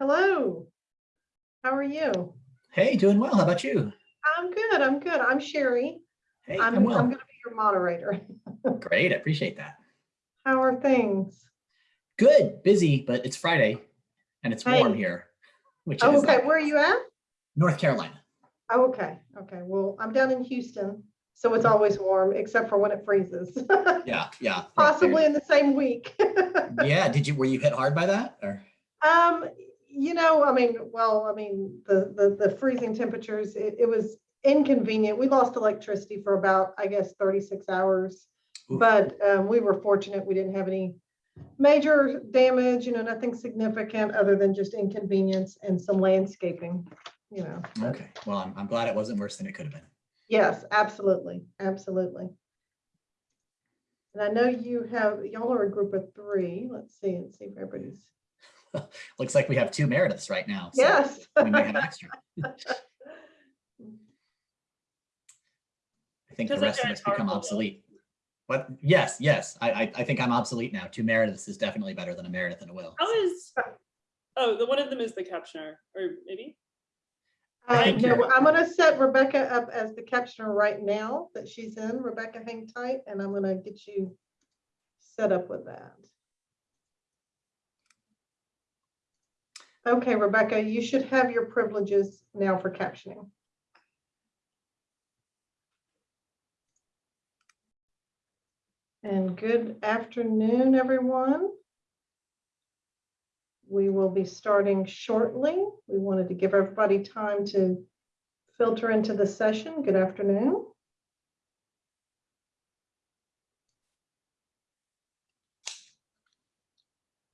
Hello. How are you? Hey, doing well. How about you? I'm good. I'm good. I'm Sherry. Hey, I'm, I'm I'm going to be your moderator. Great. I appreciate that. How are things? Good. Busy, but it's Friday and it's warm here, which Oh, is okay. nice. Where are you at? North Carolina. Oh, okay. Okay. Well, I'm down in Houston, so it's always warm except for when it freezes. Yeah, yeah. Possibly there. in the same week. Yeah. Did you, were you hit hard by that or? Um, you know, I mean, well, I mean, the, the, the freezing temperatures, it, it was inconvenient. We lost electricity for about, I guess, thirty-six hours. Oof. But, um, we were fortunate. We didn't have any major damage, you know, nothing significant other than just inconvenience and some landscaping, you know. Okay. Well, I'm, I'm glad it wasn't worse than it could have been. Yes, absolutely, absolutely. And I know you have, y'all are a group of three. Let's see, let's see if everybody's, Looks like we have two Merediths right now. so yes. We may have an extra. I think the Doesn't rest of us become powerful, though. obsolete. But yes, yes, I, I, I think I'm obsolete now. Two Merediths is definitely better than a Meredith and a Will. How is, oh, the one of them is the captioner, or maybe? Uh, Thank no. I'm gonna set Rebecca up as the captioner right now that she's in. Rebecca, hang tight, and I'm gonna get you set up with that. Okay, Rebecca, you should have your privileges now for captioning. And good afternoon, everyone. We will be starting shortly. We wanted to give everybody time to filter into the session. Good afternoon.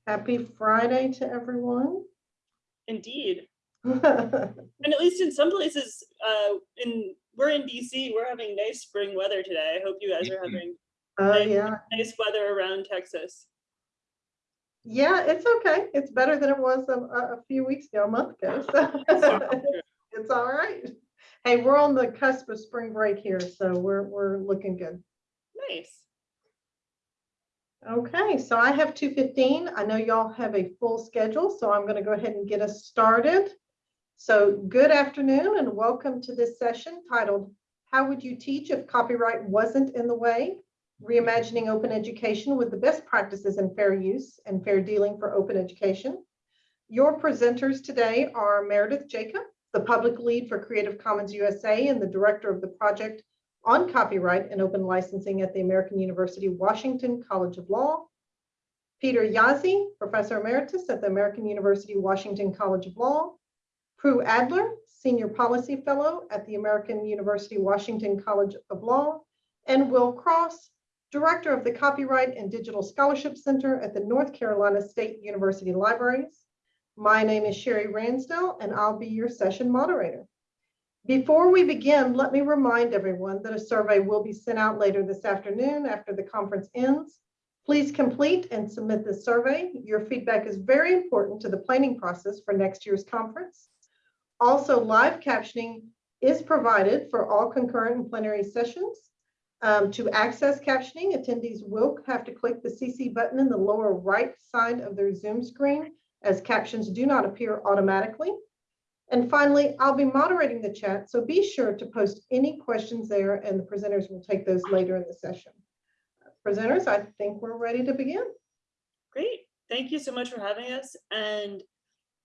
Happy Friday to everyone. Indeed. And at least in some places, uh, in, we're in DC, we're having nice spring weather today. I hope you guys are having Oh, yeah. nice weather around Texas. Yeah, it's okay. It's better than it was a, a a few weeks ago, a month ago. So it's all right. Hey, we're on the cusp of spring break here, so we're, we're looking good. Nice. Okay, so I have two fifteen. I know y'all have a full schedule, so I'm gonna go ahead and get us started. So good afternoon and welcome to this session titled, How Would You Teach If Copyright Wasn't in the Way? Reimagining Open Education with the Best Practices in Fair Use and Fair Dealing for Open Education. Your presenters today are Meredith Jacob, the Public Lead for Creative Commons USA and the Director of the Project on copyright and open licensing at the American University Washington College of Law. Peter Jaszi, Professor Emeritus at the American University Washington College of Law. Prue Adler, Senior Policy Fellow at the American University Washington College of Law. And Will Cross, Director of the Copyright and Digital Scholarship Center at the North Carolina State University Libraries. My name is Sherry Ransdell, and I'll be your session moderator. Before we begin, let me remind everyone that a survey will be sent out later this afternoon after the conference ends. Please complete and submit the survey. Your feedback is very important to the planning process for next year's conference. Also, live captioning is provided for all concurrent and plenary sessions. Um, to access captioning, attendees will have to click the CC button in the lower right side of their Zoom screen as captions do not appear automatically. And finally, I'll be moderating the chat, so be sure to post any questions there and the presenters will take those later in the session. Presenters, I think we're ready to begin. Great. Thank you so much for having us. And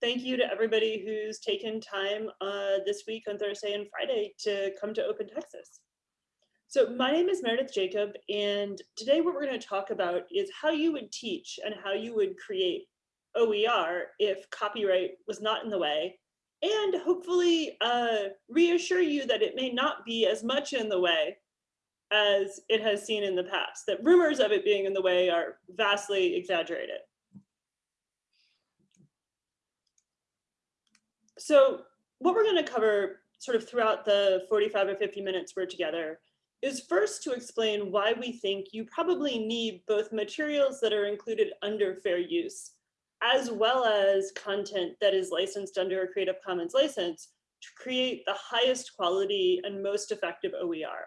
thank you to everybody who's taken time uh, this week on Thursday and Friday to come to Open Texas. So my name is Meredith Jacob, and today what we're going to talk about is how you would teach and how you would create OER if copyright was not in the way, and hopefully uh, reassure you that it may not be as much in the way as it has seen in the past, that rumors of it being in the way are vastly exaggerated. So what we're going to cover sort of throughout the 45 or 50 minutes we're together is first to explain why we think you probably need both materials that are included under fair use, as well as content that is licensed under a Creative Commons license to create the highest quality and most effective OER.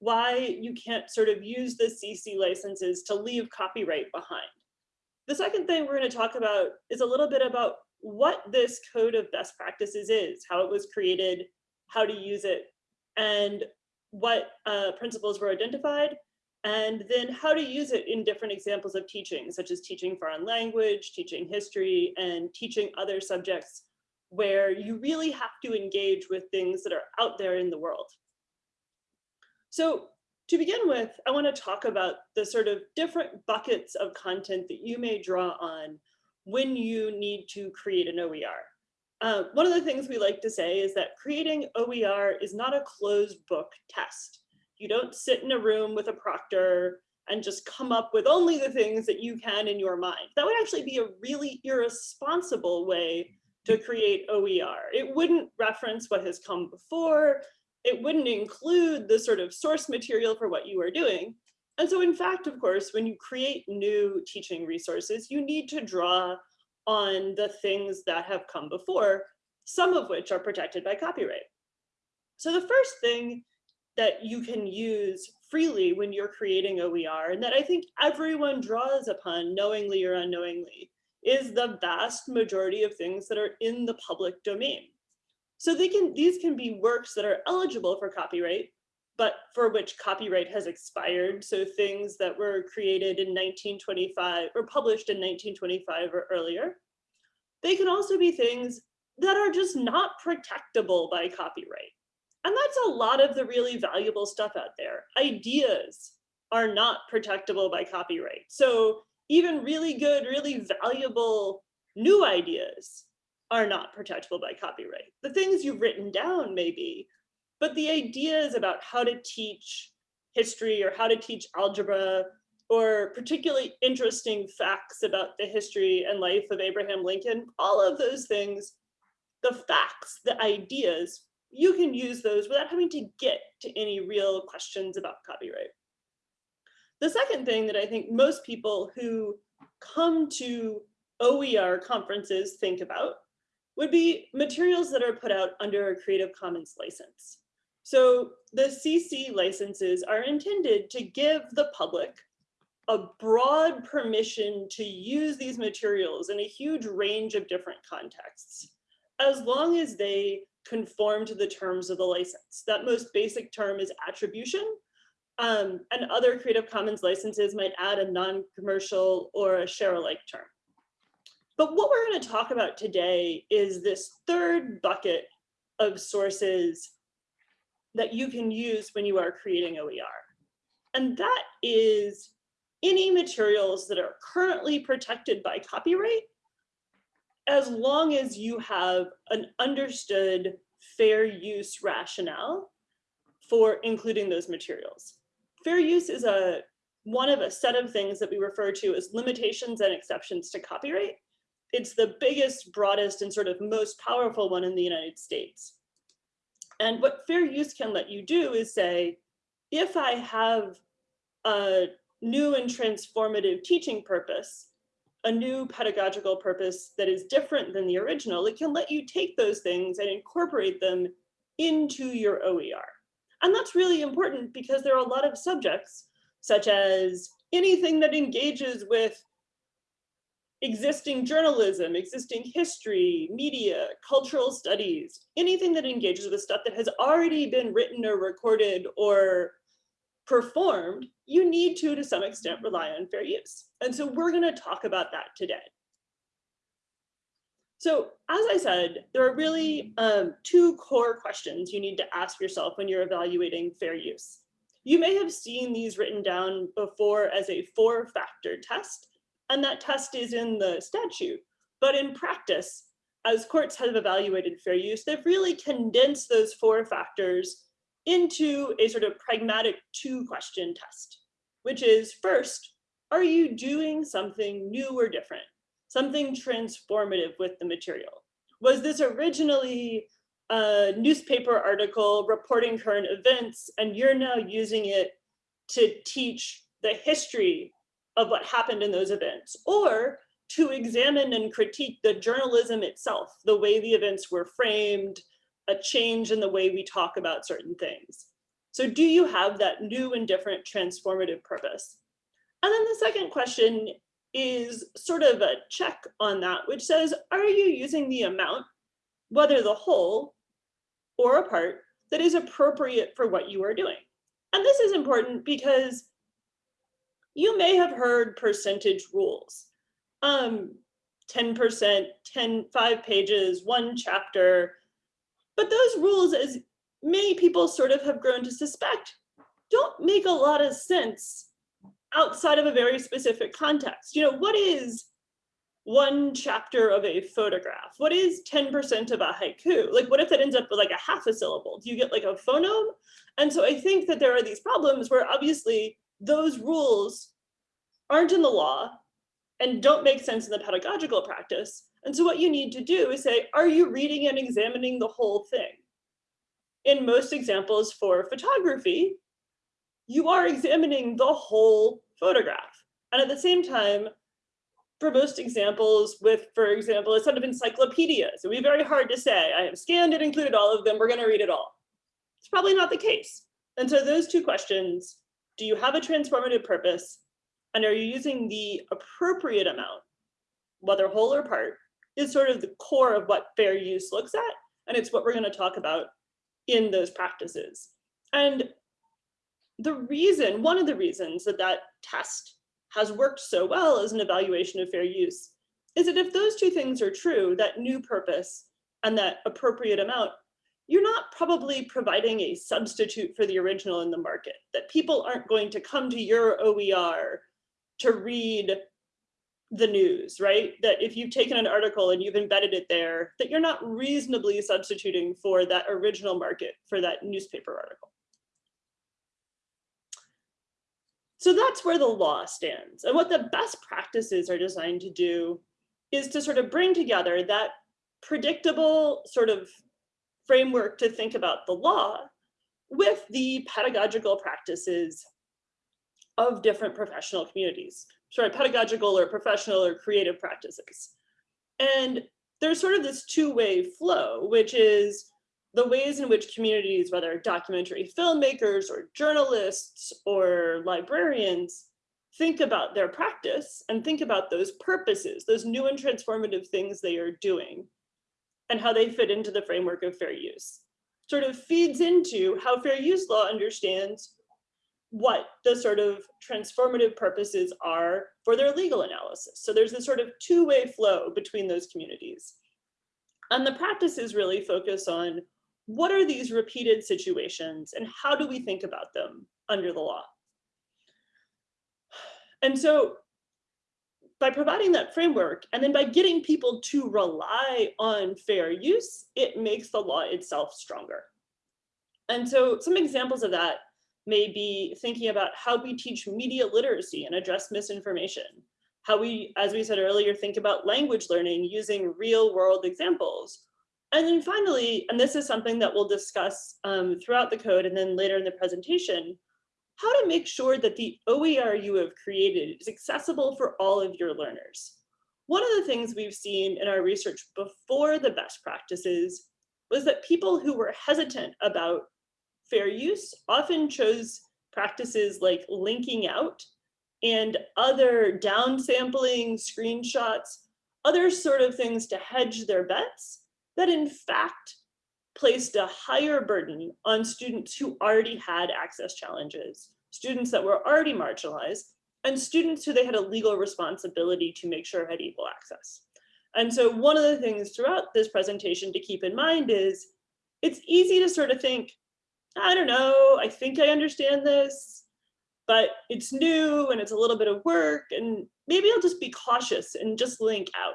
Why you can't sort of use the CC licenses to leave copyright behind. The second thing we're going to talk about is a little bit about what this code of best practices is, how it was created, how to use it, and what uh, principles were identified, and then how to use it in different examples of teaching, such as teaching foreign language, teaching history, and teaching other subjects where you really have to engage with things that are out there in the world. So to begin with, I want to talk about the sort of different buckets of content that you may draw on when you need to create an OER. Uh, one of the things we like to say is that creating OER is not a closed book test. You don't sit in a room with a proctor and just come up with only the things that you can in your mind. That would actually be a really irresponsible way to create OER. It wouldn't reference what has come before. It wouldn't include the sort of source material for what you are doing. And so in fact, of course, when you create new teaching resources, you need to draw on the things that have come before, some of which are protected by copyright. So the first thing that you can use freely when you're creating OER, and that I think everyone draws upon knowingly or unknowingly, is the vast majority of things that are in the public domain. So they can, these can be works that are eligible for copyright, but for which copyright has expired. So things that were created in 1925 or published in 1925 or earlier. They can also be things that are just not protectable by copyright. And that's a lot of the really valuable stuff out there. Ideas are not protectable by copyright. So even really good, really valuable new ideas are not protectable by copyright. The things you've written down maybe, but the ideas about how to teach history or how to teach algebra or particularly interesting facts about the history and life of Abraham Lincoln, all of those things, the facts, the ideas, you can use those without having to get to any real questions about copyright. The second thing that I think most people who come to OER conferences think about would be materials that are put out under a Creative Commons license. So the CC licenses are intended to give the public a broad permission to use these materials in a huge range of different contexts, as long as they conform to the terms of the license. That most basic term is attribution, um, and other Creative Commons licenses might add a non-commercial or a share-alike term. But what we're going to talk about today is this third bucket of sources that you can use when you are creating OER. And that is any materials that are currently protected by copyright, as long as you have an understood fair use rationale for including those materials. Fair use is a one of a set of things that we refer to as limitations and exceptions to copyright. It's the biggest, broadest, and sort of most powerful one in the United States. And what fair use can let you do is say, if I have a new and transformative teaching purpose, a new pedagogical purpose that is different than the original, it can let you take those things and incorporate them into your OER. And that's really important because there are a lot of subjects, such as anything that engages with existing journalism, existing history, media, cultural studies, anything that engages with stuff that has already been written or recorded or performed, you need to, to some extent, rely on fair use. And so we're gonna talk about that today. So as I said, there are really um, two core questions you need to ask yourself when you're evaluating fair use. You may have seen these written down before as a four factor test, and that test is in the statute. But in practice, as courts have evaluated fair use, they've really condensed those four factors into a sort of pragmatic two question test, which is first, are you doing something new or different? Something transformative with the material? Was this originally a newspaper article reporting current events and you're now using it to teach the history of what happened in those events or to examine and critique the journalism itself, the way the events were framed, a change in the way we talk about certain things. So do you have that new and different transformative purpose? And then the second question is sort of a check on that, which says, are you using the amount, whether the whole or a part, that is appropriate for what you are doing? And this is important because you may have heard percentage rules. Um, 10%, 10, five pages, one chapter. But those rules, as many people sort of have grown to suspect, don't make a lot of sense outside of a very specific context. You know, what is one chapter of a photograph? What is 10% of a haiku? Like, what if that ends up with like a half a syllable? Do you get like a phoneme? And so I think that there are these problems where obviously those rules aren't in the law and don't make sense in the pedagogical practice. And so what you need to do is say, are you reading and examining the whole thing? In most examples for photography, you are examining the whole photograph. And at the same time, for most examples with, for example, a set of encyclopedias, it would be very hard to say, I have scanned and included all of them, we're gonna read it all. It's probably not the case. And so those two questions, do you have a transformative purpose? And are you using the appropriate amount, whether whole or part, is sort of the core of what fair use looks at. And it's what we're gonna talk about in those practices. And the reason, one of the reasons that that test has worked so well as an evaluation of fair use is that if those two things are true, that new purpose and that appropriate amount, you're not probably providing a substitute for the original in the market, that people aren't going to come to your OER to read the news, right? That if you've taken an article and you've embedded it there, that you're not reasonably substituting for that original market for that newspaper article. So that's where the law stands. And what the best practices are designed to do is to sort of bring together that predictable sort of framework to think about the law with the pedagogical practices of different professional communities, sorry, pedagogical or professional or creative practices. And there's sort of this two-way flow, which is the ways in which communities, whether documentary filmmakers or journalists or librarians, think about their practice and think about those purposes, those new and transformative things they are doing and how they fit into the framework of fair use. Sort of feeds into how fair use law understands what the sort of transformative purposes are for their legal analysis. So there's this sort of two-way flow between those communities. And the practices really focus on what are these repeated situations and how do we think about them under the law? And so by providing that framework and then by getting people to rely on fair use, it makes the law itself stronger. And so some examples of that may be thinking about how we teach media literacy and address misinformation. How we, as we said earlier, think about language learning using real world examples. And then finally, and this is something that we'll discuss um, throughout the code and then later in the presentation, how to make sure that the OER you have created is accessible for all of your learners. One of the things we've seen in our research before the best practices was that people who were hesitant about fair use often chose practices like linking out and other downsampling screenshots, other sort of things to hedge their bets that in fact placed a higher burden on students who already had access challenges, students that were already marginalized, and students who they had a legal responsibility to make sure had equal access. And so one of the things throughout this presentation to keep in mind is it's easy to sort of think, I don't know, I think I understand this, but it's new and it's a little bit of work and maybe I'll just be cautious and just link out.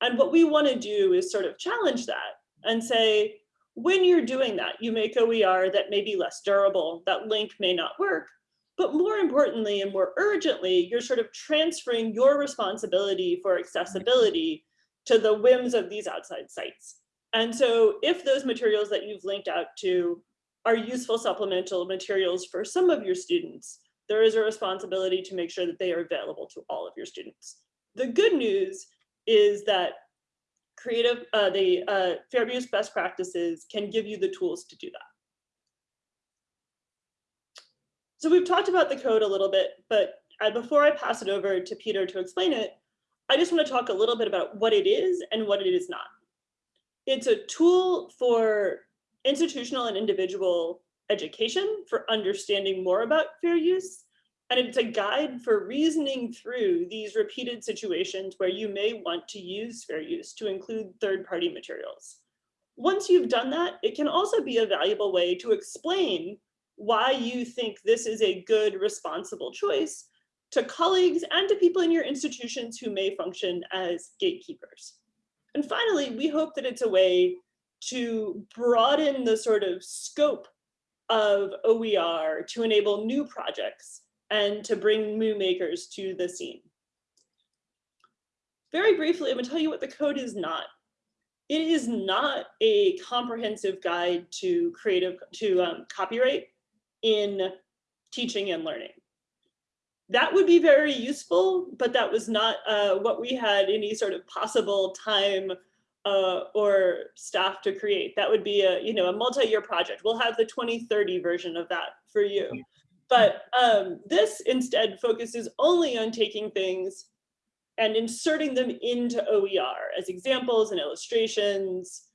And what we want to do is sort of challenge that and say, when you're doing that, you make OER that may be less durable, that link may not work, but more importantly and more urgently, you're sort of transferring your responsibility for accessibility to the whims of these outside sites. And so if those materials that you've linked out to are useful supplemental materials for some of your students, there is a responsibility to make sure that they are available to all of your students. The good news is that creative, uh, the uh, fair use best practices can give you the tools to do that. So we've talked about the code a little bit, but uh, before I pass it over to Peter to explain it, I just want to talk a little bit about what it is and what it is not. It's a tool for institutional and individual education for understanding more about fair use. And it's a guide for reasoning through these repeated situations where you may want to use fair use to include third-party materials. Once you've done that, it can also be a valuable way to explain why you think this is a good, responsible choice to colleagues and to people in your institutions who may function as gatekeepers. And finally, we hope that it's a way to broaden the sort of scope of OER to enable new projects and to bring new makers to the scene. Very briefly, I'm gonna tell you what the code is not. It is not a comprehensive guide to creative, to um, copyright in teaching and learning. That would be very useful, but that was not uh, what we had any sort of possible time uh, or staff to create. That would be a, you know, a multi-year project. We'll have the 2030 version of that for you. But um, this instead focuses only on taking things and inserting them into OER as examples and illustrations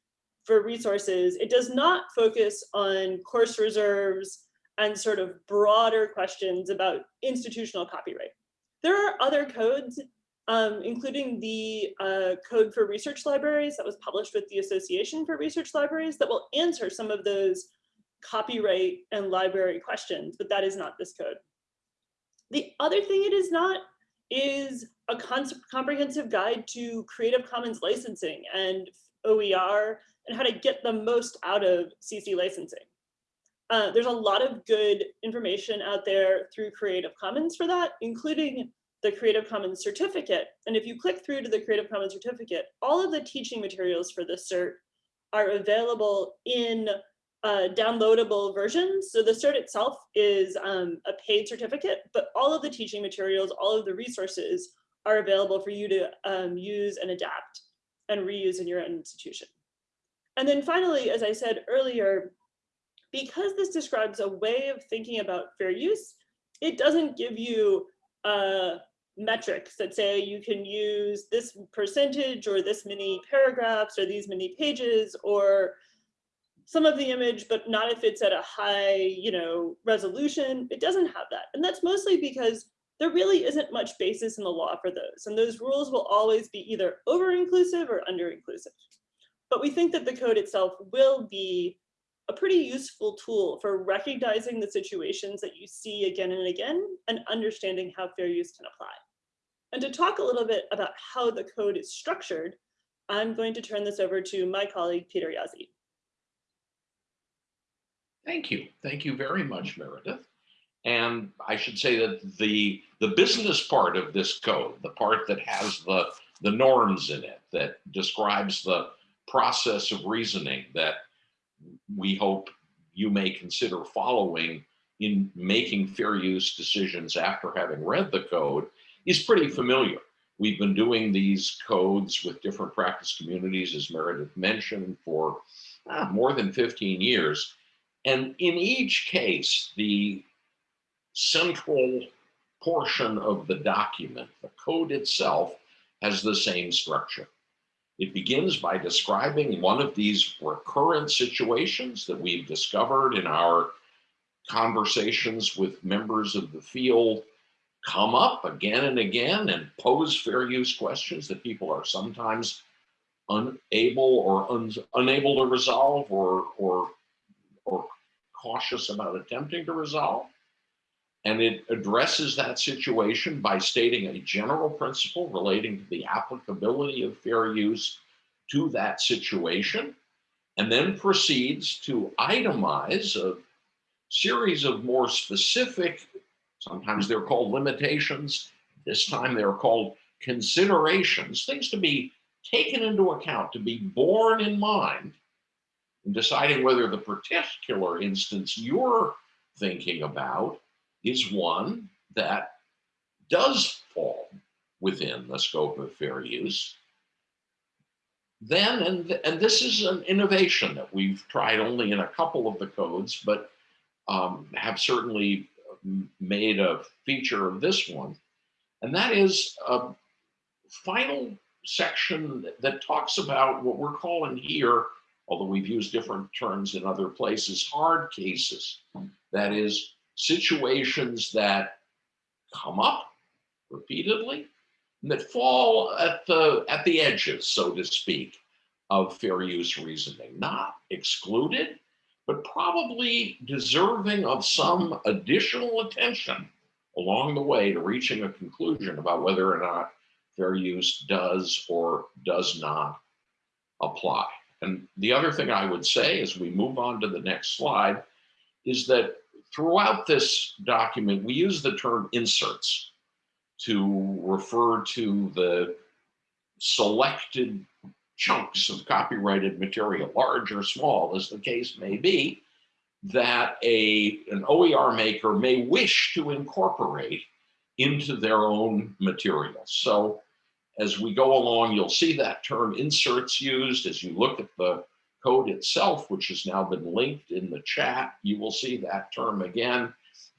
for resources. It does not focus on course reserves and sort of broader questions about institutional copyright. There are other codes, um, including the uh, code for research libraries that was published with the Association for Research Libraries that will answer some of those copyright and library questions, but that is not this code. The other thing it is not is a comprehensive guide to Creative Commons licensing and OER and how to get the most out of CC licensing. Uh, there's a lot of good information out there through Creative Commons for that, including the Creative Commons certificate. And if you click through to the Creative Commons certificate, all of the teaching materials for the cert are available in uh, downloadable versions. So the cert itself is um, a paid certificate, but all of the teaching materials, all of the resources are available for you to um, use and adapt and reuse in your own institution. And then finally, as I said earlier, because this describes a way of thinking about fair use, it doesn't give you uh, metrics that say you can use this percentage or this many paragraphs or these many pages or some of the image, but not if it's at a high, you know, resolution. It doesn't have that. And that's mostly because there really isn't much basis in the law for those. And those rules will always be either over-inclusive or under-inclusive. But we think that the code itself will be a pretty useful tool for recognizing the situations that you see again and again and understanding how fair use can apply. And to talk a little bit about how the code is structured, I'm going to turn this over to my colleague, Peter Jaszi. Thank you. Thank you very much, Meredith. And I should say that the, the business part of this code, the part that has the, the norms in it, that describes the process of reasoning that we hope you may consider following in making fair use decisions after having read the code is pretty familiar. We've been doing these codes with different practice communities, as Meredith mentioned, for ah, more than 15 years. And in each case, the central portion of the document, the code itself, has the same structure. It begins by describing one of these recurrent situations that we've discovered in our conversations with members of the field come up again and again and pose fair use questions that people are sometimes unable or un unable to resolve or, or, or cautious about attempting to resolve. And it addresses that situation by stating a general principle relating to the applicability of fair use to that situation, and then proceeds to itemize a series of more specific, sometimes they're called limitations, this time they're called considerations, things to be taken into account, to be borne in mind in deciding whether the particular instance you're thinking about is one that does fall within the scope of fair use, then, and, and this is an innovation that we've tried only in a couple of the codes, but um, have certainly made a feature of this one, And that is a final section that talks about what we're calling here, although we've used different terms in other places, hard cases. That is situations that come up repeatedly and that fall at the at the edges, so to speak, of fair use reasoning, not excluded, but probably deserving of some additional attention along the way to reaching a conclusion about whether or not fair use does or does not apply. And the other thing I would say as we move on to the next slide is that throughout this document, we use the term inserts to refer to the selected chunks of copyrighted material, large or small, as the case may be, that a, an OER maker may wish to incorporate into their own material. So as we go along, you'll see that term inserts used. As you look at the code itself, which has now been linked in the chat, you will see that term again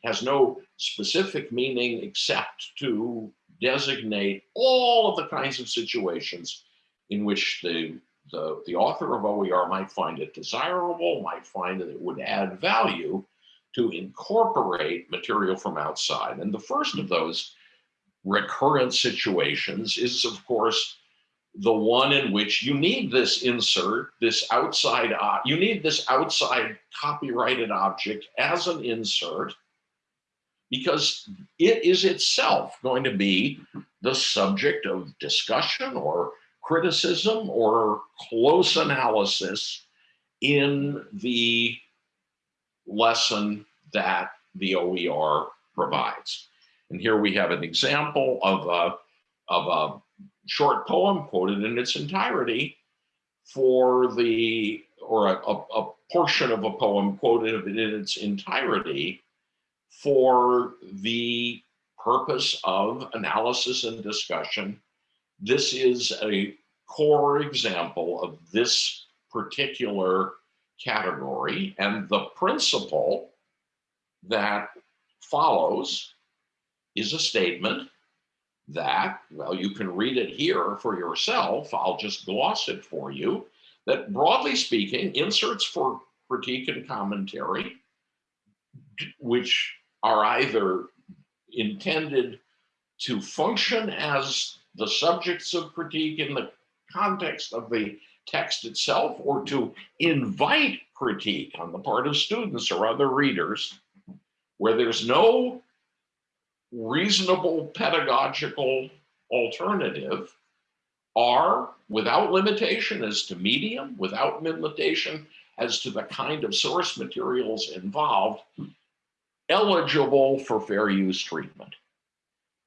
has no specific meaning except to designate all of the kinds of situations in which the, the, the author of OER might find it desirable, might find that it would add value to incorporate material from outside. And the first of those recurrent situations is, of course, the one in which you need this insert, this outside, you need this outside copyrighted object as an insert because it is itself going to be the subject of discussion or criticism or close analysis in the lesson that the OER provides. And here we have an example of a, of a short poem quoted in its entirety for the, or a, a, a portion of a poem quoted in its entirety for the purpose of analysis and discussion. This is a core example of this particular category and the principle that follows is a statement that, well, you can read it here for yourself. I'll just gloss it for you. That broadly speaking, inserts for critique and commentary, which are either intended to function as the subjects of critique in the context of the text itself or to invite critique on the part of students or other readers where there's no reasonable pedagogical alternative are without limitation as to medium, without limitation as to the kind of source materials involved, eligible for fair use treatment.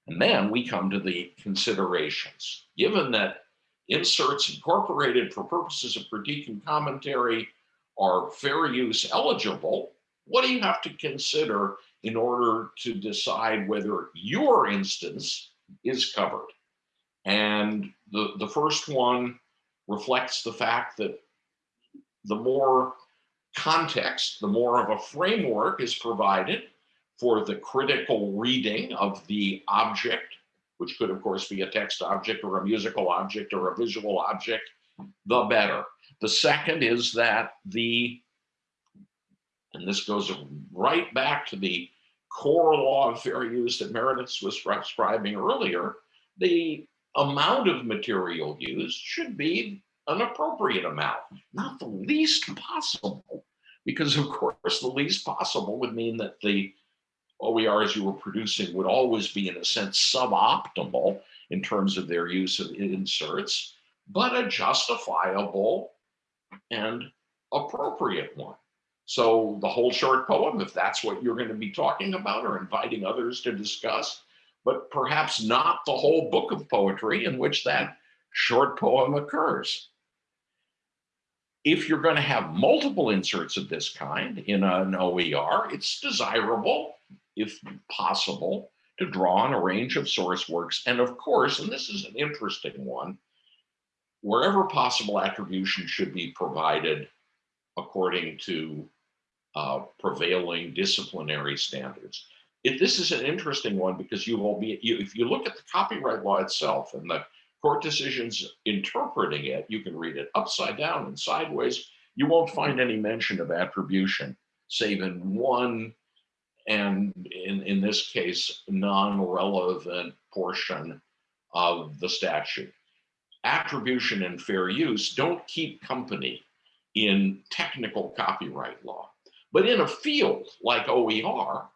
And then we come to the considerations. Given that inserts incorporated for purposes of critique and commentary are fair use eligible, what do you have to consider in order to decide whether your instance is covered? And the, the first one reflects the fact that the more context, the more of a framework is provided for the critical reading of the object, which could of course be a text object or a musical object or a visual object, the better. The second is that the, and this goes right back to the core law of fair use that Meredith was describing earlier, the amount of material used should be an appropriate amount, not the least possible, because of course the least possible would mean that the OERs you were producing would always be in a sense suboptimal in terms of their use of inserts, but a justifiable and appropriate one. So the whole short poem, if that's what you're going to be talking about or inviting others to discuss, but perhaps not the whole book of poetry in which that short poem occurs. If you're going to have multiple inserts of this kind in an OER, it's desirable, if possible, to draw on a range of source works. And of course, and this is an interesting one, wherever possible attribution should be provided according to uh, prevailing disciplinary standards. it, this is an interesting one because you will be, you, if you look at the copyright law itself and the court decisions interpreting it, you can read it upside down and sideways. You won't find any mention of attribution, save in one, and in, in this case, non-relevant portion of the statute. Attribution and fair use don't keep company in technical copyright law. But in a field like OER,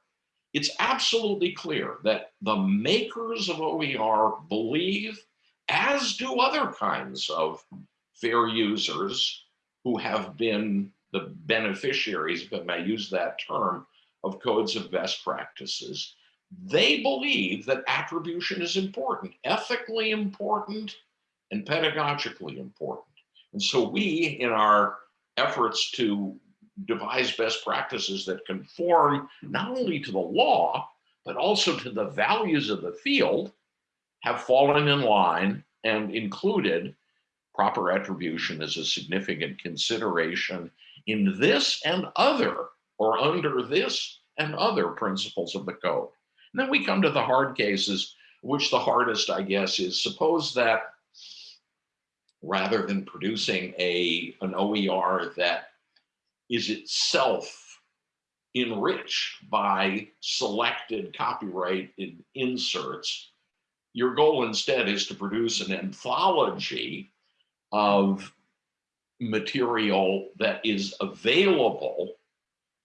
it's absolutely clear that the makers of OER believe, as do other kinds of fair users who have been the beneficiaries, if I may use that term, of codes of best practices. They believe that attribution is important, ethically important, and pedagogically important. And so we, in our efforts to devise best practices that conform not only to the law, but also to the values of the field, have fallen in line and included proper attribution as a significant consideration in this and other, or under this and other principles of the code. And then we come to the hard cases, which the hardest, I guess, is suppose that rather than producing a an OER that is itself enriched by selected copyright in inserts. Your goal instead is to produce an anthology of material that is available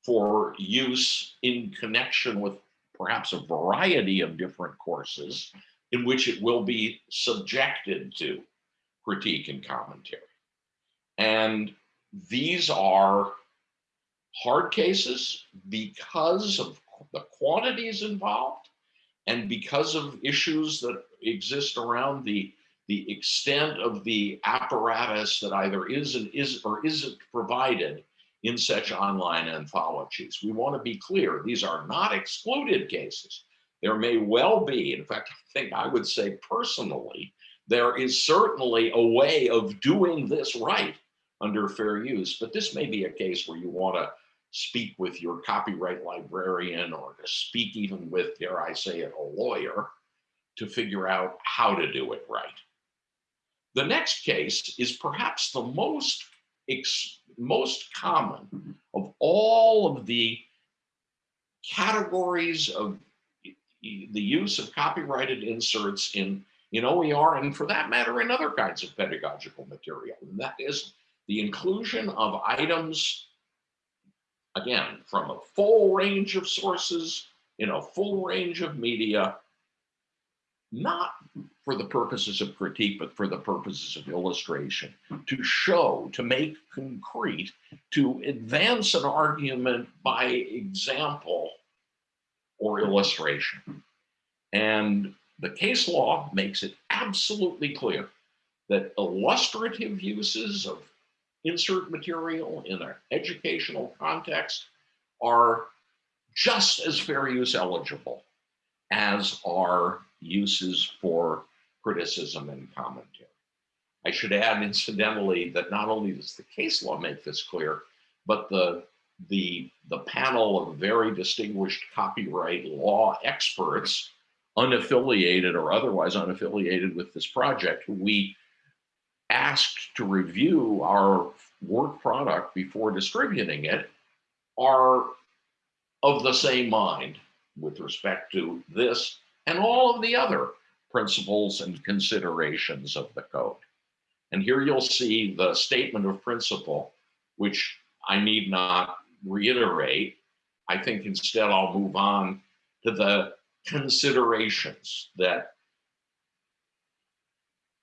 for use in connection with perhaps a variety of different courses in which it will be subjected to critique and commentary. And these are hard cases because of the quantities involved and because of issues that exist around the the extent of the apparatus that either is and is or isn't provided in such online anthologies. We want to be clear, these are not excluded cases. There may well be, in fact, I think I would say personally, there is certainly a way of doing this right under fair use, but this may be a case where you want to speak with your copyright librarian or to speak even with, dare I say it, a lawyer to figure out how to do it right. The next case is perhaps the most, most common of all of the categories of the use of copyrighted inserts in, in OER and for that matter in other kinds of pedagogical material. And that is the inclusion of items again, from a full range of sources in a full range of media, not for the purposes of critique, but for the purposes of illustration, to show, to make concrete, to advance an argument by example or illustration. And the case law makes it absolutely clear that illustrative uses of insert material in an educational context are just as fair use eligible as are uses for criticism and commentary. I should add incidentally that not only does the case law make this clear, but the, the, the panel of very distinguished copyright law experts, unaffiliated or otherwise unaffiliated with this project, who we asked to review our work product before distributing it are of the same mind with respect to this and all of the other principles and considerations of the code. And here you'll see the statement of principle, which I need not reiterate. I think instead I'll move on to the considerations that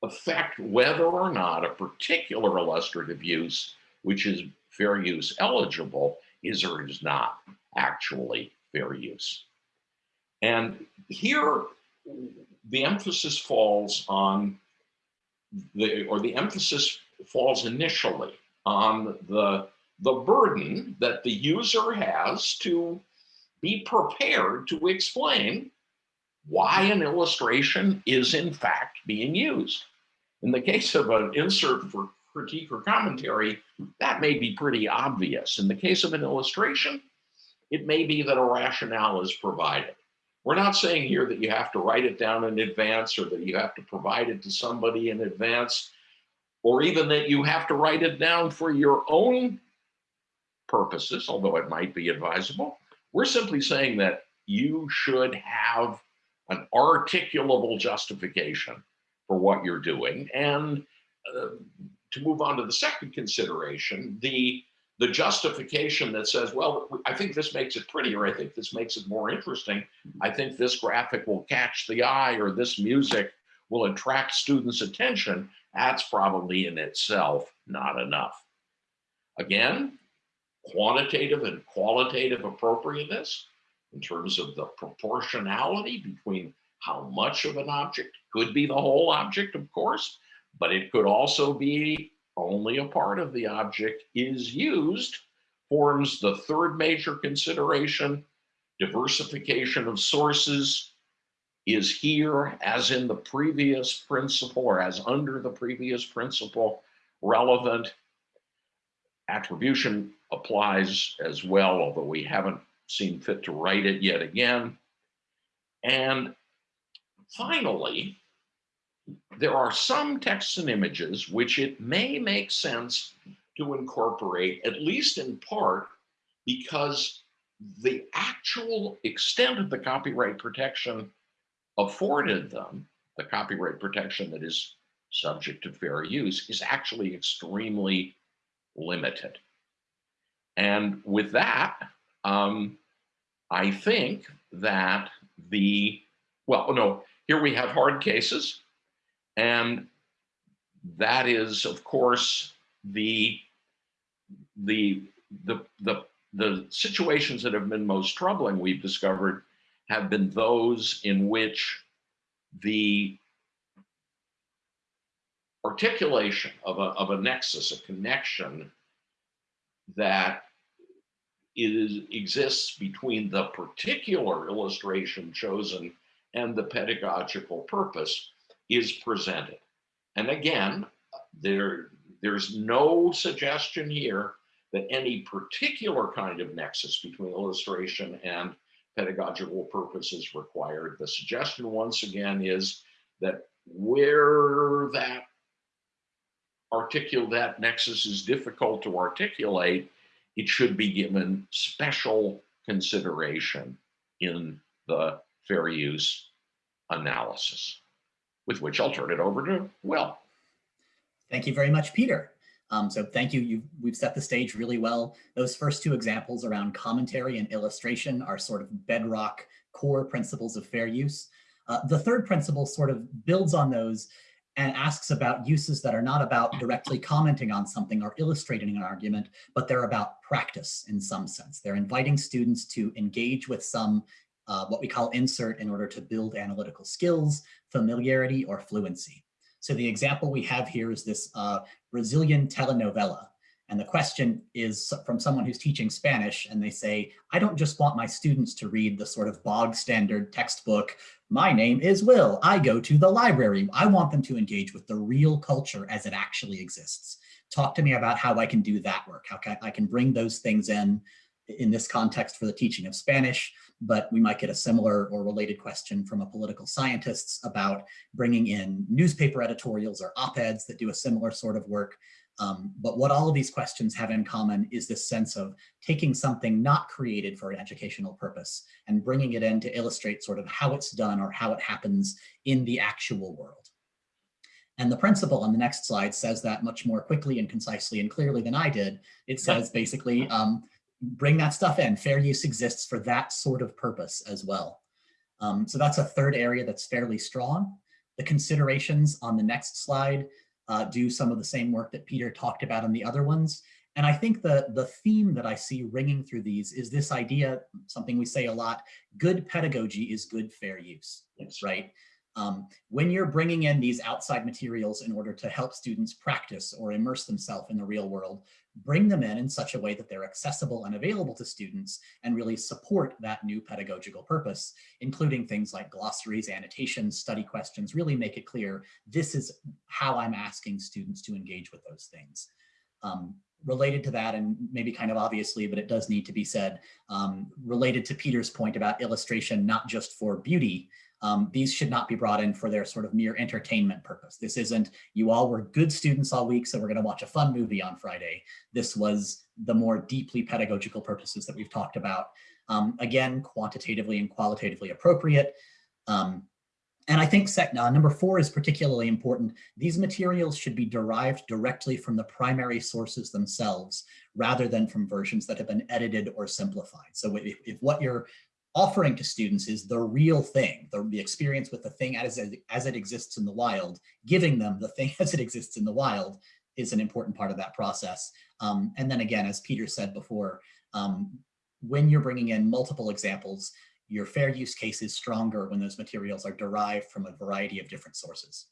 affect whether or not a particular illustrative use, which is fair use eligible, is or is not actually fair use. And here, the emphasis falls on the, or the emphasis falls initially on the, the burden that the user has to be prepared to explain why an illustration is in fact being used. In the case of an insert for critique or commentary, that may be pretty obvious. In the case of an illustration, it may be that a rationale is provided. We're not saying here that you have to write it down in advance or that you have to provide it to somebody in advance, or even that you have to write it down for your own purposes, although it might be advisable. We're simply saying that you should have an articulable justification for what you're doing. And uh, to move on to the second consideration, the the justification that says, well, I think this makes it prettier. I think this makes it more interesting. I think this graphic will catch the eye or this music will attract students' attention. That's probably in itself not enough. Again, quantitative and qualitative appropriateness in terms of the proportionality between how much of an object could be the whole object, of course, but it could also be only a part of the object is used forms the third major consideration. Diversification of sources is here as in the previous principle or as under the previous principle relevant. Attribution applies as well, although we haven't seen fit to write it yet again. And finally, there are some texts and images which it may make sense to incorporate, at least in part, because the actual extent of the copyright protection afforded them, the copyright protection that is subject to fair use, is actually extremely limited. And with that, um, I think that the, well, no, here we have hard cases. And that is, of course, the, the, the, the, the situations that have been most troubling, we've discovered, have been those in which the articulation of a, of a nexus, a connection that is, exists between the particular illustration chosen and the pedagogical purpose is presented. And again, there, there's no suggestion here that any particular kind of nexus between illustration and pedagogical purpose is required. The suggestion once again is that where that articulate that nexus is difficult to articulate, it should be given special consideration in the fair use analysis with which I'll turn it over to Will. Thank you very much, Peter. Um, so thank you. You've, we've set the stage really well. Those first two examples around commentary and illustration are sort of bedrock core principles of fair use. Uh, the third principle sort of builds on those and asks about uses that are not about directly commenting on something or illustrating an argument, but they're about practice in some sense. They're inviting students to engage with some uh, what we call insert in order to build analytical skills, familiarity, or fluency. So the example we have here is this uh, Brazilian telenovela. And the question is from someone who's teaching Spanish and they say, I don't just want my students to read the sort of bog standard textbook, my name is Will, I go to the library. I want them to engage with the real culture as it actually exists. Talk to me about how I can do that work, how can I can bring those things in in this context for the teaching of Spanish, but we might get a similar or related question from a political scientists about bringing in newspaper editorials or op-eds that do a similar sort of work. Um, but what all of these questions have in common is this sense of taking something not created for an educational purpose and bringing it in to illustrate sort of how it's done or how it happens in the actual world. And the principle on the next slide says that much more quickly and concisely and clearly than I did. It says basically, um, bring that stuff in. Fair use exists for that sort of purpose as well. Um, so that's a third area that's fairly strong. The considerations on the next slide uh, do some of the same work that Peter talked about in the other ones. And I think the, the theme that I see ringing through these is this idea, something we say a lot, good pedagogy is good fair use, yes. right? Um, when you're bringing in these outside materials in order to help students practice or immerse themselves in the real world, bring them in in such a way that they're accessible and available to students and really support that new pedagogical purpose, including things like glossaries, annotations, study questions, really make it clear this is how I'm asking students to engage with those things. Um, related to that, and maybe kind of obviously, but it does need to be said, um, related to Peter's point about illustration, not just for beauty, um, these should not be brought in for their sort of mere entertainment purpose. This isn't, you all were good students all week, so we're gonna watch a fun movie on Friday. This was the more deeply pedagogical purposes that we've talked about. Um, again, quantitatively and qualitatively appropriate. Um, and I think sec uh, number four is particularly important. These materials should be derived directly from the primary sources themselves, rather than from versions that have been edited or simplified. So if, if what you're offering to students is the real thing, the, the experience with the thing as, as it exists in the wild, giving them the thing as it exists in the wild is an important part of that process. Um, and then again, as Peter said before, um, when you're bringing in multiple examples, your fair use case is stronger when those materials are derived from a variety of different sources.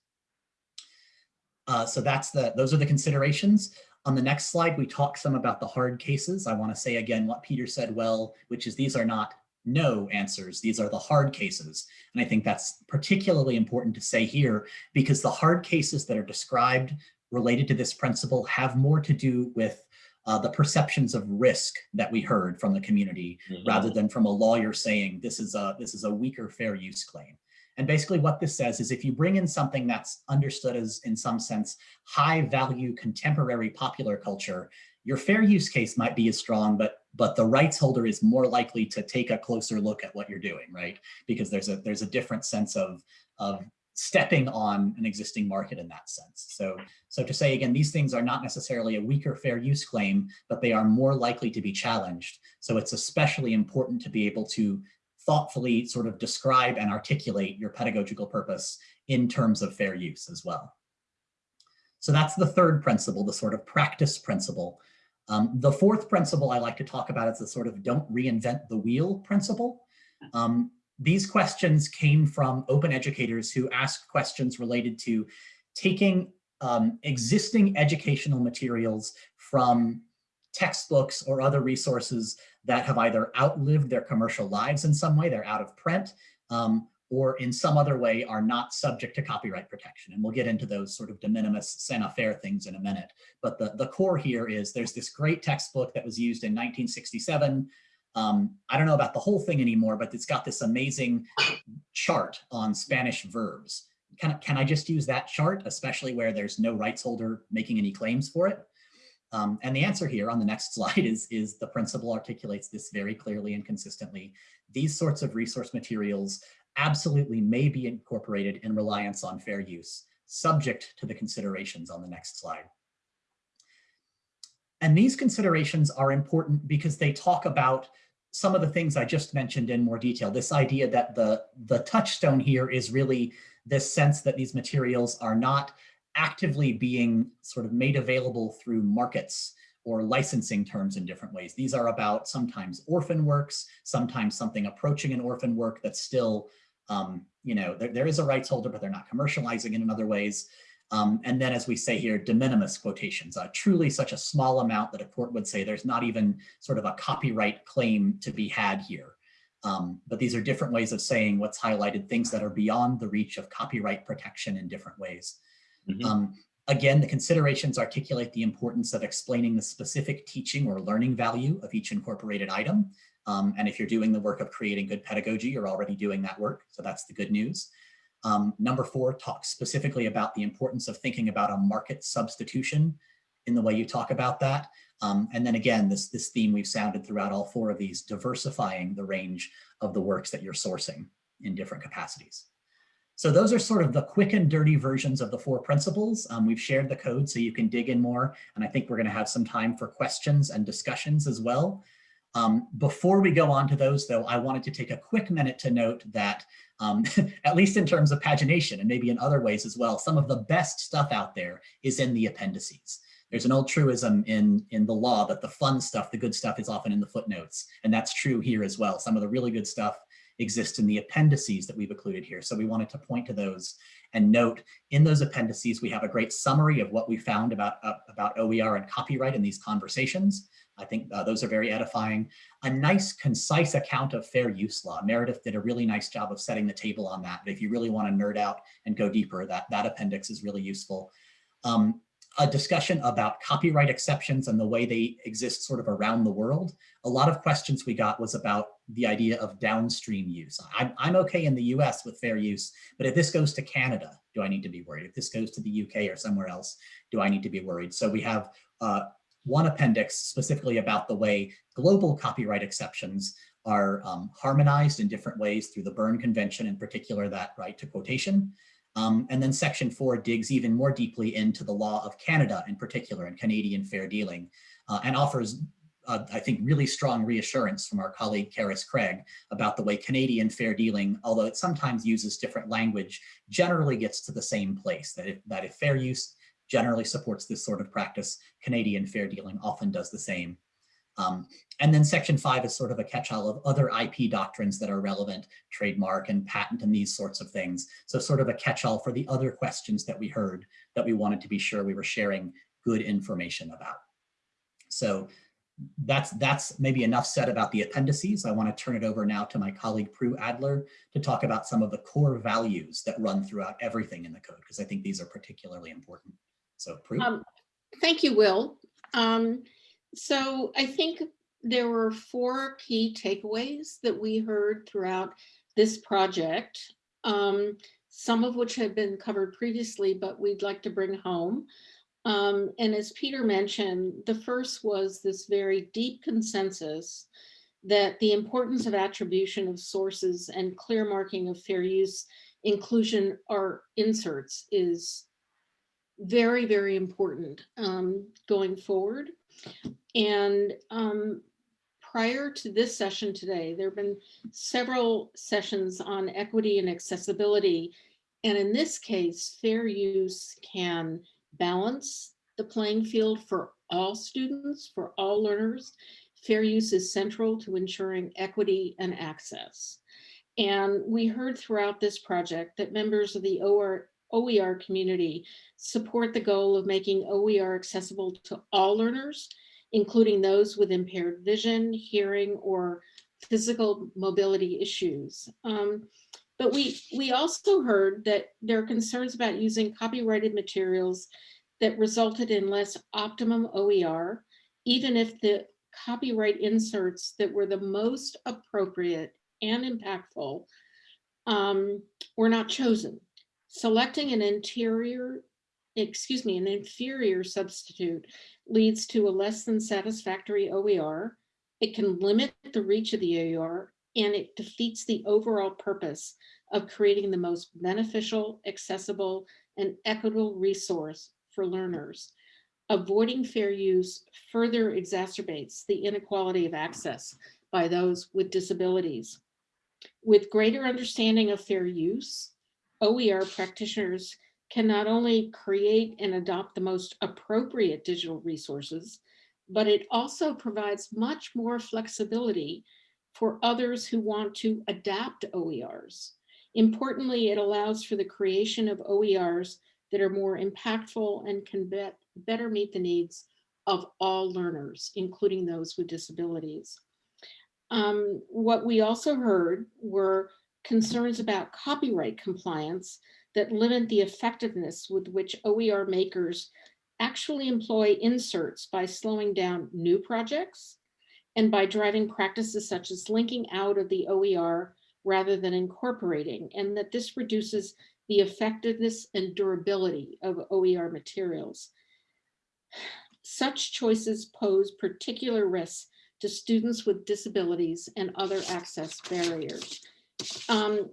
Uh, so that's the, those are the considerations. On the next slide, we talk some about the hard cases. I want to say again what Peter said well, which is these are not no answers. These are the hard cases. And I think that's particularly important to say here because the hard cases that are described related to this principle have more to do with uh, the perceptions of risk that we heard from the community Mhm. rather than from a lawyer saying this is a this is a weaker fair use claim. And basically what this says is if you bring in something that's understood as in some sense high value contemporary popular culture, your fair use case might be as strong, but but the rights holder is more likely to take a closer look at what you're doing, right? Because there's a there's a different sense of of stepping on an existing market in that sense. So, so to say again, these things are not necessarily a weaker fair use claim, but they are more likely to be challenged. So it's especially important to be able to thoughtfully sort of describe and articulate your pedagogical purpose in terms of fair use as well. So that's the third principle, the sort of practice principle. Um, the fourth principle I like to talk about is the sort of don't reinvent the wheel principle. Um, these questions came from open educators who asked questions related to taking um, existing educational materials from textbooks or other resources that have either outlived their commercial lives in some way, they're out of print, um, or in some other way are not subject to copyright protection. And we'll get into those sort of de minimis saint faire things in a minute. But the, the core here is there's this great textbook that was used in 1967 um, I don't know about the whole thing anymore, but it's got this amazing chart on Spanish verbs. Can, can I just use that chart, especially where there's no rights holder making any claims for it? Um, and the answer here on the next slide is, is the principle articulates this very clearly and consistently. These sorts of resource materials absolutely may be incorporated in reliance on fair use, subject to the considerations on the next slide. And these considerations are important because they talk about some of the things I just mentioned in more detail, this idea that the, the touchstone here is really this sense that these materials are not actively being sort of made available through markets or licensing terms in different ways. These are about sometimes orphan works, sometimes something approaching an orphan work that's still, um, you know, there, there is a rights holder, but they're not commercializing it in other ways. Um, and then as we say here, de minimis quotations, uh, truly such a small amount that a court would say there's not even sort of a copyright claim to be had here. Um, but these are different ways of saying what's highlighted, things that are beyond the reach of copyright protection in different ways. Mm -hmm. um, again, the considerations articulate the importance of explaining the specific teaching or learning value of each incorporated item. Um, and if you're doing the work of creating good pedagogy, you're already doing that work. So that's the good news. Um, number four talks specifically about the importance of thinking about a market substitution in the way you talk about that. Um, and then again, this, this theme we've sounded throughout all four of these, diversifying the range of the works that you're sourcing in different capacities. So those are sort of the quick and dirty versions of the four principles. Um, we've shared the code so you can dig in more. And I think we're gonna have some time for questions and discussions as well. Um, before we go on to those though, I wanted to take a quick minute to note that um, at least in terms of pagination and maybe in other ways as well, some of the best stuff out there is in the appendices. There's an old truism in, in the law that the fun stuff, the good stuff is often in the footnotes. And that's true here as well. Some of the really good stuff exists in the appendices that we've included here. So we wanted to point to those and note in those appendices, we have a great summary of what we found about, uh, about OER and copyright in these conversations. I think uh, those are very edifying. A nice, concise account of fair use law. Meredith did a really nice job of setting the table on that. But if you really want to nerd out and go deeper, that, that appendix is really useful. Um, a discussion about copyright exceptions and the way they exist sort of around the world. A lot of questions we got was about the idea of downstream use. I'm, I'm okay in the US with fair use, but if this goes to Canada, do I need to be worried? If this goes to the UK or somewhere else, do I need to be worried? So we have uh, one appendix specifically about the way global copyright exceptions are um, harmonized in different ways through the Berne Convention, in particular that right to quotation. Um, and then section four digs even more deeply into the law of Canada in particular and Canadian fair dealing uh, and offers, uh, I think, really strong reassurance from our colleague Carys Craig about the way Canadian fair dealing, although it sometimes uses different language, generally gets to the same place, that if, that if fair use generally supports this sort of practice, Canadian fair dealing often does the same. Um, and then section five is sort of a catch-all of other IP doctrines that are relevant, trademark and patent and these sorts of things. So sort of a catch-all for the other questions that we heard that we wanted to be sure we were sharing good information about. So that's, that's maybe enough said about the appendices. I want to turn it over now to my colleague Prue Adler to talk about some of the core values that run throughout everything in the code, because I think these are particularly important. So Prue. Um, Thank you, Will. Um, So I think there were four key takeaways that we heard throughout this project. um, Some of which have been covered previously, but we'd like to bring home. Um, And as Peter mentioned, the first was this very deep consensus that the importance of attribution of sources and clear marking of fair use inclusion or inserts is very, very important um, going forward. And um, prior to this session today, there have been several sessions on equity and accessibility. And in this case, fair use can balance the playing field for all students, for all learners. Fair use is central to ensuring equity and access. And we heard throughout this project that members of the OR, OER community support the goal of making OER accessible to all learners, including those with impaired vision, hearing, or physical mobility issues. Um, but we, we also heard that there are concerns about using copyrighted materials that resulted in less optimum OER, even if the copyright inserts that were the most appropriate and impactful um, were not chosen. Selecting an interior, excuse me, an inferior substitute leads to a less than satisfactory OER. It can limit the reach of the OER and it defeats the overall purpose of creating the most beneficial, accessible, and equitable resource for learners. Avoiding fair use further exacerbates the inequality of access by those with disabilities. With greater understanding of fair use, OER practitioners can not only create and adopt the most appropriate digital resources, but it also provides much more flexibility for others who want to adapt OERs. Importantly, it allows for the creation of OERs that are more impactful and can be better meet the needs of all learners, including those with disabilities. Um, what we also heard were concerns about copyright compliance that limit the effectiveness with which OER makers actually employ inserts by slowing down new projects and by driving practices such as linking out of the OER rather than incorporating, and that this reduces the effectiveness and durability of OER materials. Such choices pose particular risks to students with disabilities and other access barriers. Um,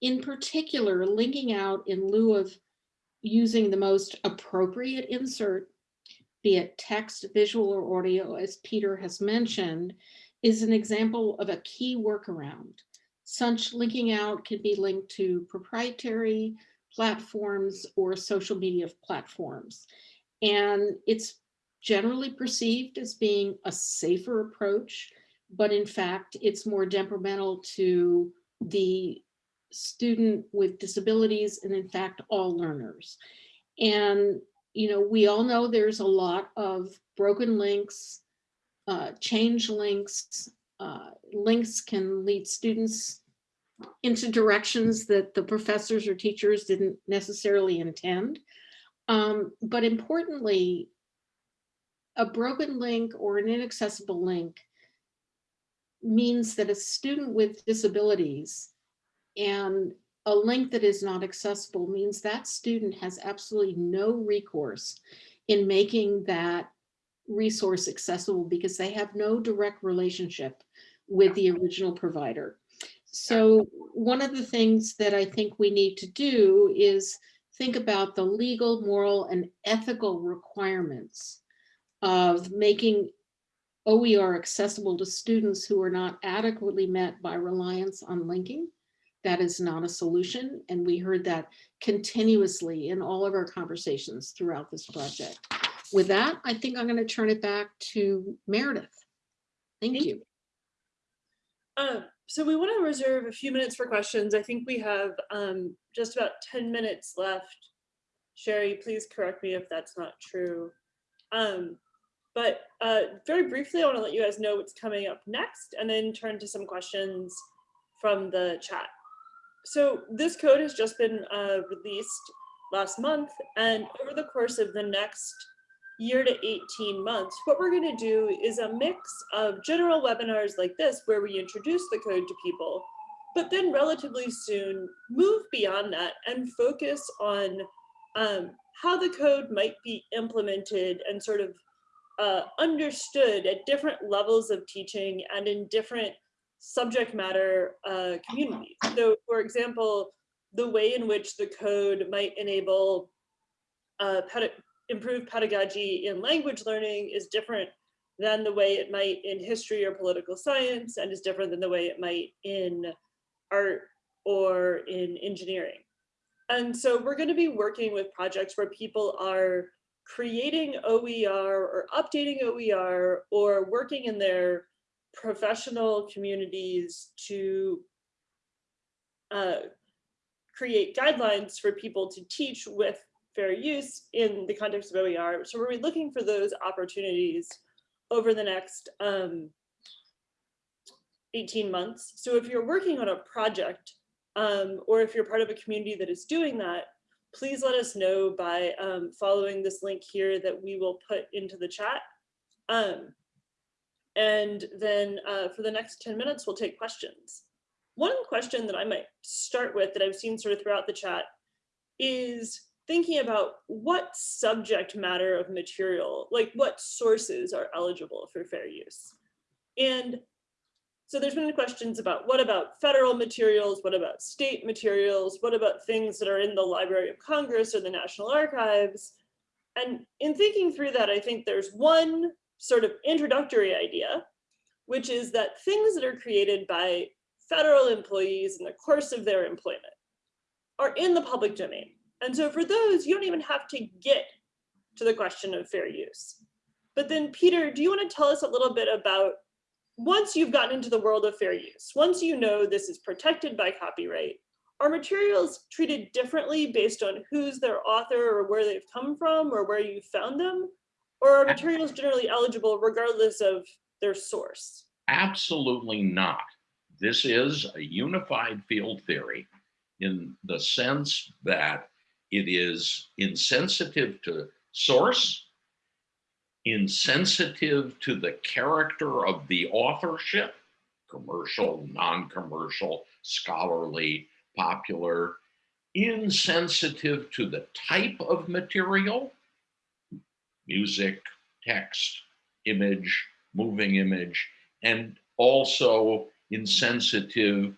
in particular, linking out in lieu of using the most appropriate insert, be it text, visual, or audio, as Peter has mentioned, is an example of a key workaround. Such linking out can be linked to proprietary platforms or social media platforms. And it's generally perceived as being a safer approach, but in fact, it's more detrimental to the student with disabilities and in fact, all learners. And, you know, we all know there's a lot of broken links, uh, change links, uh, links can lead students into directions that the professors or teachers didn't necessarily intend. Um, but importantly, a broken link or an inaccessible link means that a student with disabilities and a link that is not accessible means that student has absolutely no recourse in making that resource accessible because they have no direct relationship with the original provider. So one of the things that I think we need to do is think about the legal, moral, and ethical requirements of making OER accessible to students who are not adequately met by reliance on linking. That is not a solution. And we heard that continuously in all of our conversations throughout this project. With that, I think I'm going to turn it back to Meredith. Thank Thank you. Um, so we want to reserve a few minutes for questions. I think we have um, just about 10 minutes left. Sherry, please correct me if that's not true. Um, but uh, very briefly, I want to let you guys know what's coming up next and then turn to some questions from the chat. So this code has just been uh, released last month and over the course of the next year to 18 months, what we're going to do is a mix of general webinars like this, where we introduce the code to people, but then relatively soon move beyond that and focus on um, how the code might be implemented and sort of uh, understood at different levels of teaching and in different subject matter uh, communities. So for example, the way in which the code might enable uh, improved pedagogy in language learning is different than the way it might in history or political science and is different than the way it might in art or in engineering. And so we're going to be working with projects where people are creating OER or updating OER or working in their professional communities to uh, create guidelines for people to teach with fair use in the context of OER. So we're looking for those opportunities over the next um, 18 months. So if you're working on a project um, or if you're part of a community that is doing that, please let us know by um, following this link here that we will put into the chat. Um, and then uh, for the next 10 minutes, we'll take questions. One question that I might start with that I've seen sort of throughout the chat is thinking about what subject matter of material, like what sources are eligible for fair use. And so there's been questions about what about federal materials, what about state materials, what about things that are in the Library of Congress or the National Archives? And in thinking through that, I think there's one sort of introductory idea, which is that things that are created by federal employees in the course of their employment are in the public domain. And so for those, you don't even have to get to the question of fair use. But then Peter, do you want to tell us a little bit about once you've gotten into the world of fair use, once you know this is protected by copyright, are materials treated differently based on who's their author or where they've come from or where you found them? Or are materials generally eligible regardless of their source? Absolutely not. This is a unified field theory in the sense that it is insensitive to source, insensitive to the character of the authorship, commercial, non-commercial, scholarly, popular, insensitive to the type of material, music, text, image, moving image, and also insensitive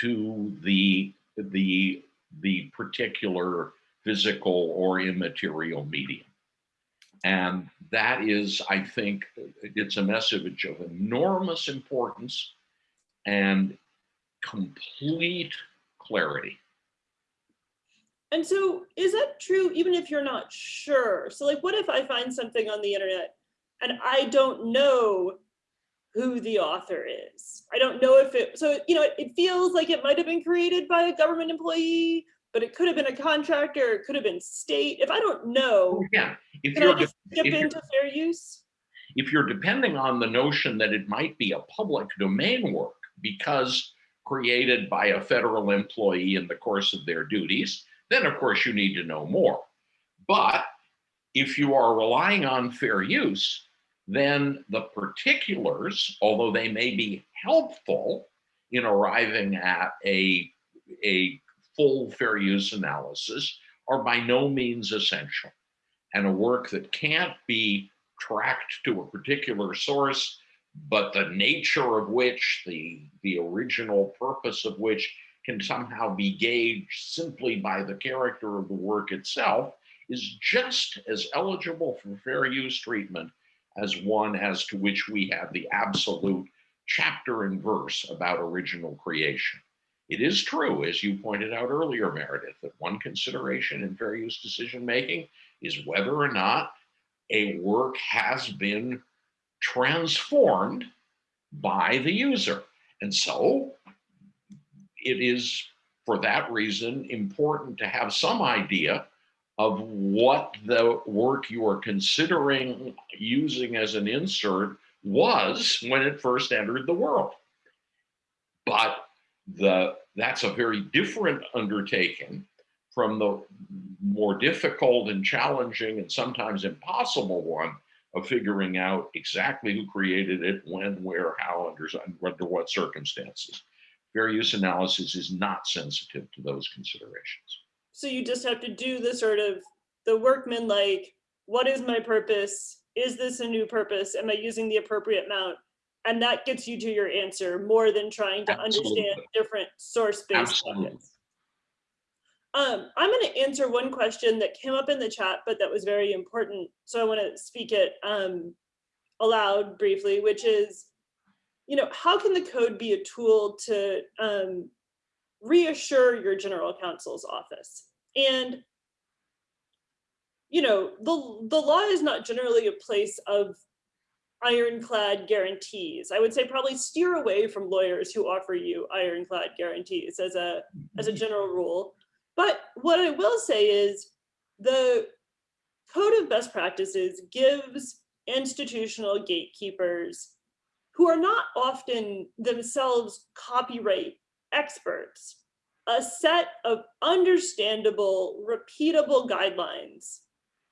to the, the, the particular physical or immaterial medium. And that is, I think, it's a message of enormous importance and complete clarity. And so is that true even if you're not sure? So like, what if I find something on the internet and I don't know who the author is? I don't know if it, so, you know, it, feels like it might've been created by a government employee but it could have been a contractor, it could have been state. If I don't know, Yeah, if can you're, I just skip if into fair use? if you're depending on the notion that it might be a public domain work because created by a federal employee in the course of their duties, then of course you need to know more. But if you are relying on fair use, then the particulars, although they may be helpful in arriving at a, a full fair use analysis, are by no means essential. And a work that can't be tracked to a particular source, but the nature of which, the, the original purpose of which can somehow be gauged simply by the character of the work itself, is just as eligible for fair use treatment as one as to which we have the absolute chapter and verse about original creation. It is true, as you pointed out earlier, Meredith, that one consideration in fair use decision making is whether or not a work has been transformed by the user. And so it is, for that reason, important to have some idea of what the work you are considering using as an insert was when it first entered the world. But the that's a very different undertaking from the more difficult and challenging and sometimes impossible one of figuring out exactly who created it, when, where, how, under, under what circumstances. Fair use analysis is not sensitive to those considerations. So you just have to do the sort of the workman like, what is my purpose? Is this a new purpose? Am I using the appropriate amount? And that gets you to your answer more than trying to Absolutely. understand different source-based buckets. Um, I'm going to answer one question that came up in the chat, but that was very important. So I want to speak it um, aloud briefly, which is, you know, how can the code be a tool to um, reassure your general counsel's office? And, you know, the, the law is not generally a place of ironclad guarantees. I would say probably steer away from lawyers who offer you ironclad guarantees as a, as a mm-hmm. general rule. But what I will say is the code of best practices gives institutional gatekeepers who are not often themselves copyright experts a set of understandable, repeatable guidelines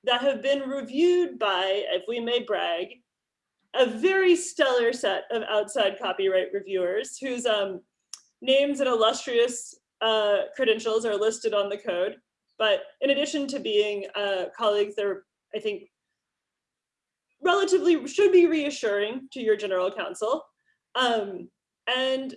that have been reviewed by, if we may brag, a very stellar set of outside copyright reviewers whose um, names and illustrious uh, credentials are listed on the code. But in addition to being uh, colleagues, they're, I think, relatively should be reassuring to your general counsel. Um, and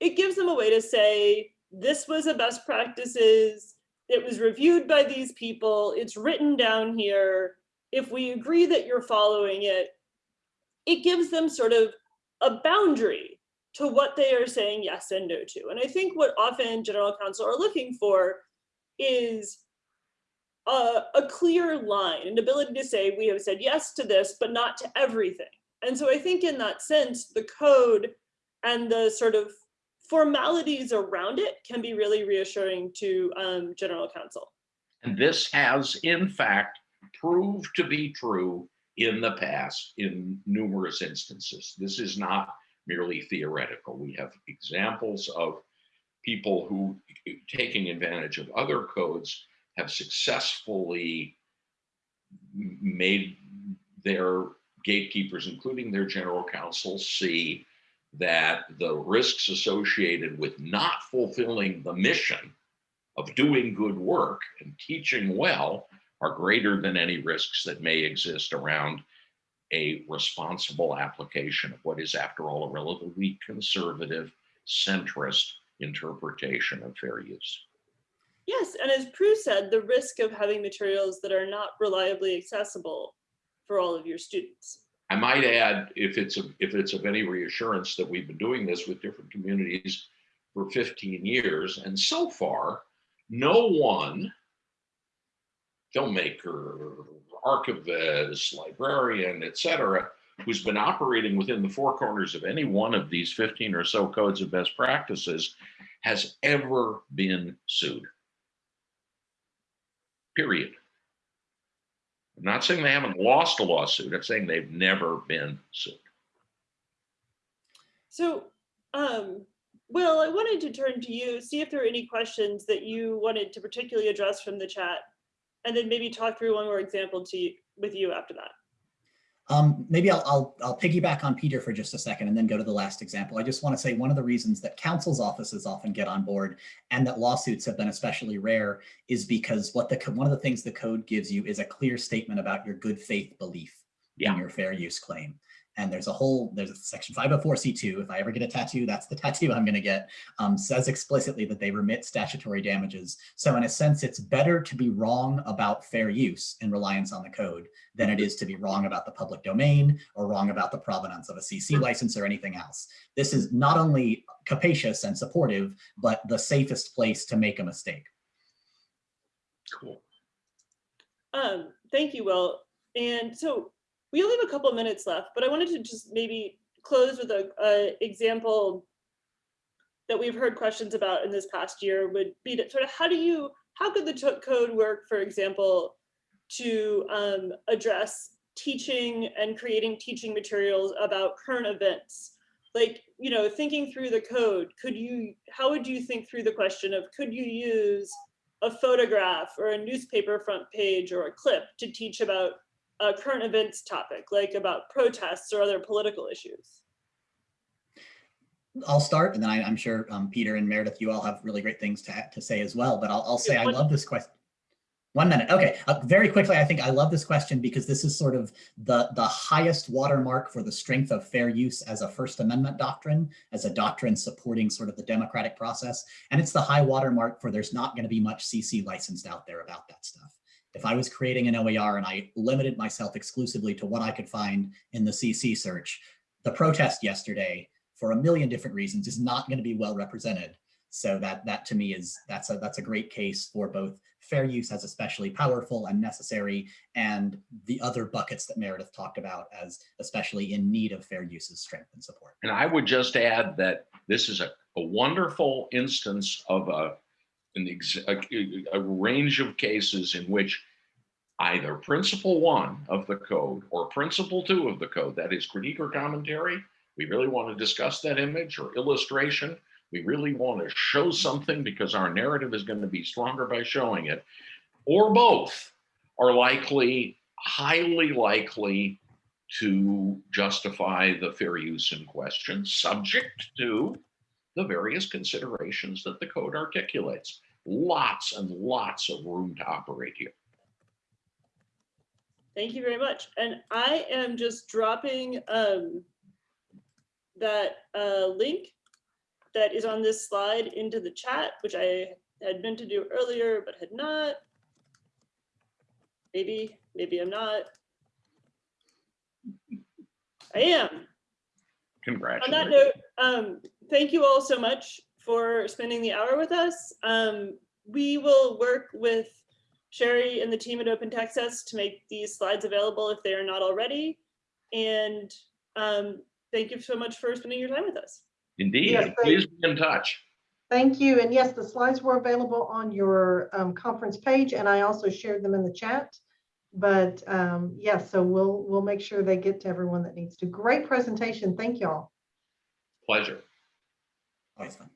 it gives them a way to say, this was a best practices, it was reviewed by these people, it's written down here. If we agree that you're following it, it gives them sort of a boundary to what they are saying yes and no to. And I think what often general counsel are looking for is a, a clear line, an ability to say, we have said yes to this, but not to everything. And so I think in that sense, the code and the sort of formalities around it can be really reassuring to um, general counsel. And this has, in fact, proved to be true in the past in numerous instances. This is not merely theoretical. We have examples of people who, eh, taking advantage of other codes, have successfully made their gatekeepers, including their general counsel, see that the risks associated with not fulfilling the mission of doing good work and teaching well are greater than any risks that may exist around a responsible application of what is, after all, a relatively conservative, centrist interpretation of fair use. Yes, and as Prue said, the risk of having materials that are not reliably accessible for all of your students. I might add, if it's of, if it's of any reassurance that we've been doing this with different communities for 15 years, and so far, no one filmmaker, archivist, librarian, et cetera, who's been operating within the four corners of any one of these 15 or so codes of best practices has ever been sued. Period. I'm not saying they haven't lost a lawsuit. I'm saying they've never been sued. So, um, Will, I wanted to turn to you, see if there are any questions that you wanted to particularly address from the chat. And then maybe talk through one more example to you, with you after that. Um, maybe I'll, I'll, I'll piggyback on Peter for just a second and then go to the last example. I just want to say one of the reasons that counsel's offices often get on board and that lawsuits have been especially rare is because what the, one of the things the code gives you is a clear statement about your good faith belief in your fair use claim. And there's a whole, there's a section 504C2. If I ever get a tattoo, that's the tattoo I'm going to get. Um, says explicitly that they remit statutory damages. So in a sense, it's better to be wrong about fair use in reliance on the code than it is to be wrong about the public domain or wrong about the provenance of a CC license or anything else. This is not only capacious and supportive, but the safest place to make a mistake. Cool. Um, thank you, Will. And so we only have a couple of minutes left, but I wanted to just maybe close with a, a example that we've heard questions about in this past year would be to sort of how do you, how could the code work, for example, to um, address teaching and creating teaching materials about current events? Like, you know, thinking through the code, could you, how would you think through the question of, could you use a photograph or a newspaper front page or a clip to teach about a current events topic, like about protests or other political issues. I'll start and then I, I'm sure um, Peter and Meredith, you all have really great things to, to say as well, but I'll, I'll say I one- love this question. One minute. Okay. Uh, very quickly, I think I love this question because this is sort of the, the highest watermark for the strength of fair use as a First Amendment doctrine, as a doctrine supporting sort of the democratic process. And it's the high watermark for there's not going to be much CC licensed out there about that stuff. If I was creating an OER and I limited myself exclusively to what I could find in the CC search, the protest yesterday, for a million different reasons, is not going to be well represented. So that that to me is that's a that's a great case for both fair use as especially powerful and necessary, and the other buckets that Meredith talked about as especially in need of fair use's strength and support. And I would just add that this is a, a wonderful instance of a, an a, a range of cases in which either principle one of the code or principle two of the code, that is critique or commentary, we really want to discuss that image or illustration. We really want to show something because our narrative is going to be stronger by showing it, or both are likely, highly likely to justify the fair use in question, subject to the various considerations that the code articulates. Lots and lots of room to operate here. Thank you very much. And I am just dropping um, that uh, link that is on this slide into the chat, which I had meant to do earlier, but had not. Maybe, maybe I'm not. I am. On that note, um, thank you all so much for spending the hour with us. Um, we will work with Sherry and the team at Open Texas to make these slides available if they are not already. And um, thank you so much for spending your time with us. Indeed, Yes, please be in touch. Thank you. And yes, the slides were available on your um, conference page and I also shared them in the chat. But um, yes, so we'll, we'll make sure they get to everyone that needs to. Great presentation. Thank y'all. Pleasure. Always fun.